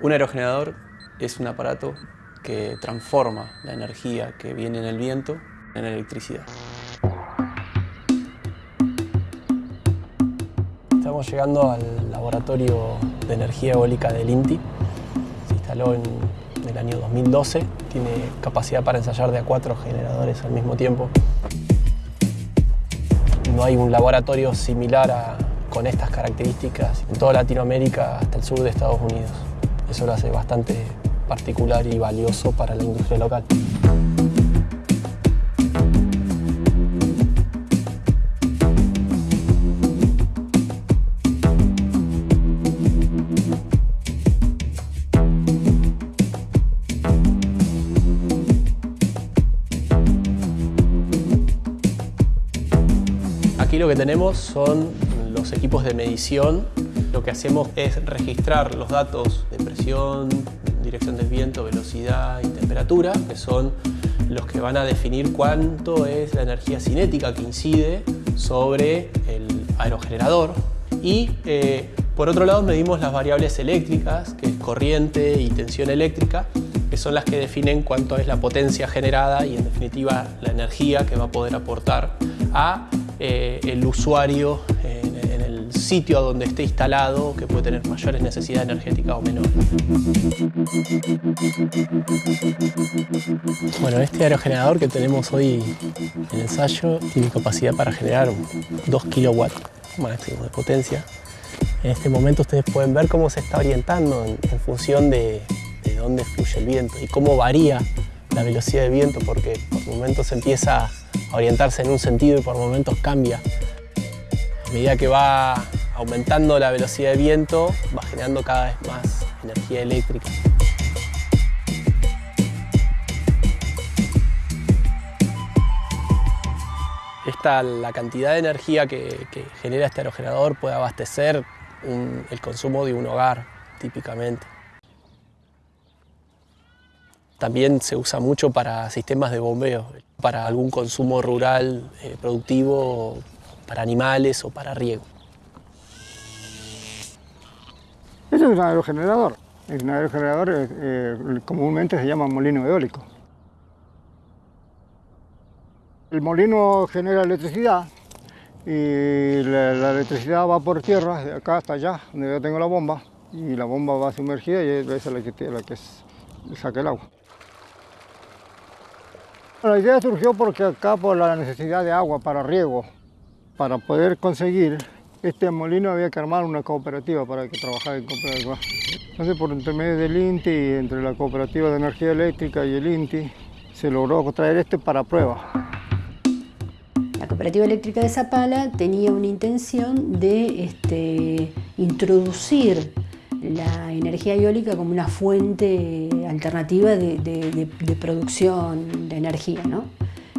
Un aerogenerador es un aparato que transforma la energía que viene en el viento en electricidad. Estamos llegando al laboratorio de energía eólica del INTI. Se instaló en el año 2012. Tiene capacidad para ensayar de a cuatro generadores al mismo tiempo. No hay un laboratorio similar con estas características en toda Latinoamérica hasta el sur de Estados Unidos. Eso lo hace bastante particular y valioso para la industria local. Aquí lo que tenemos son los equipos de medición lo que hacemos es registrar los datos de presión, dirección del viento, velocidad y temperatura, que son los que van a definir cuánto es la energía cinética que incide sobre el aerogenerador. Y eh, por otro lado medimos las variables eléctricas, que es corriente y tensión eléctrica, que son las que definen cuánto es la potencia generada y en definitiva la energía que va a poder aportar a eh, el usuario sitio a donde esté instalado que puede tener mayores necesidades energéticas o menores. Bueno, este aerogenerador que tenemos hoy en ensayo tiene capacidad para generar 2 kilowatts máximo de potencia. En este momento ustedes pueden ver cómo se está orientando en, función de, de dónde fluye el viento y cómo varía la velocidad del viento porque por momentos empieza a orientarse en un sentido y por momentos cambia medida que va aumentando la velocidad de viento, va generando cada vez más energía eléctrica. Esta, la cantidad de energía que, genera este aerogenerador puede abastecer el consumo de un hogar, típicamente. También se usa mucho para sistemas de bombeo, para algún consumo rural eh, productivo para animales o para riego. Este es un aerogenerador. Un aerogenerador eh, eh, comúnmente se llama molino eólico. El molino genera electricidad y la, electricidad va por tierra, de acá hasta allá, donde yo tengo la bomba, y la bomba va sumergida y esa es la que, la que saca el agua. La idea surgió porque acá por la necesidad de agua para riego, para poder conseguir este molino había que armar una cooperativa para que trabajara en cooperativa. Entonces, por intermedio del INTI, entre la Cooperativa de Energía Eléctrica y el INTI, se logró traer este para prueba. La Cooperativa Eléctrica de Zapala tenía una intención de este, introducir la energía eólica como una fuente alternativa de, de producción de energía. ¿no?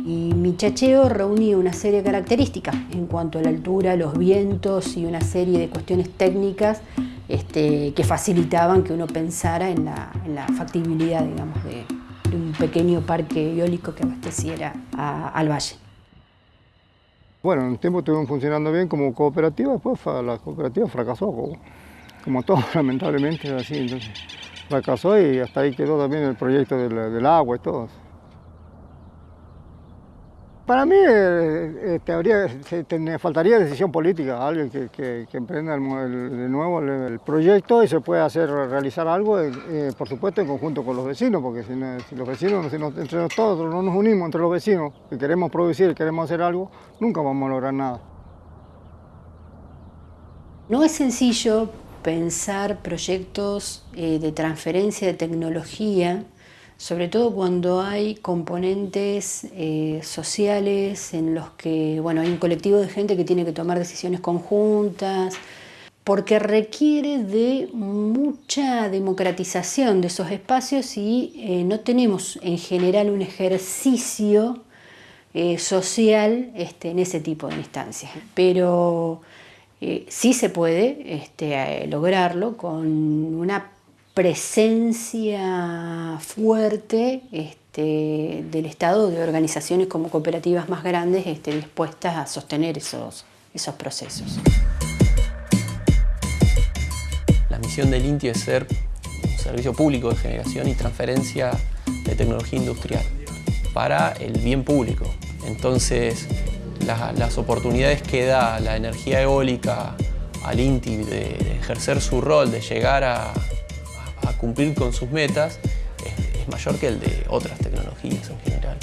Y mi chacheo reunía una serie de características en cuanto a la altura, los vientos y una serie de cuestiones técnicas este, que facilitaban que uno pensara en la, factibilidad digamos, de, un pequeño parque eólico que abasteciera al valle. Bueno, en un tiempo estuvimos funcionando bien como cooperativa, después la cooperativa fracasó, como, todo lamentablemente, así, entonces fracasó y hasta ahí quedó también el proyecto del agua y todo. Para mí eh, eh faltaría decisión política, alguien que, emprenda de nuevo el, proyecto y se puede hacer realizar algo, eh, eh, por supuesto en conjunto con los vecinos, porque si, los vecinos, si entre nosotros no nos unimos entre los vecinos y queremos producir, queremos hacer algo, nunca vamos a lograr nada. No es sencillo pensar proyectos de transferencia de tecnología sobre todo cuando hay componentes eh, sociales en los que bueno, hay un colectivo de gente que tiene que tomar decisiones conjuntas, porque requiere de mucha democratización de esos espacios y eh, no tenemos en general un ejercicio eh, social este, en ese tipo de instancias. Pero sí se puede este, lograrlo con una presencia fuerte este, del Estado de organizaciones como cooperativas más grandes este, dispuestas a sostener esos, esos procesos. La misión del INTI es ser un servicio público de generación y transferencia de tecnología industrial para el bien público. Entonces, las oportunidades que da la energía eólica al INTI de ejercer su rol, de llegar a, a cumplir con sus metas es, mayor que el de otras tecnologías en general.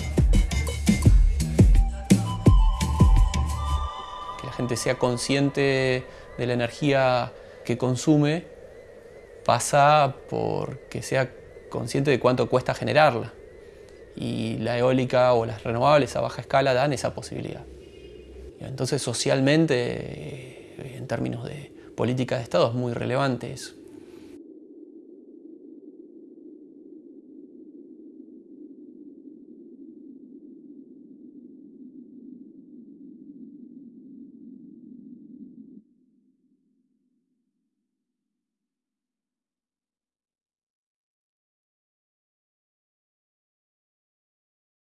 Que la gente sea consciente de la energía que consume pasa por que sea consciente de cuánto cuesta generarla. Y la eólica o las renovables a baja escala dan esa posibilidad. Entonces socialmente, en términos de política de Estado, es muy relevante eso.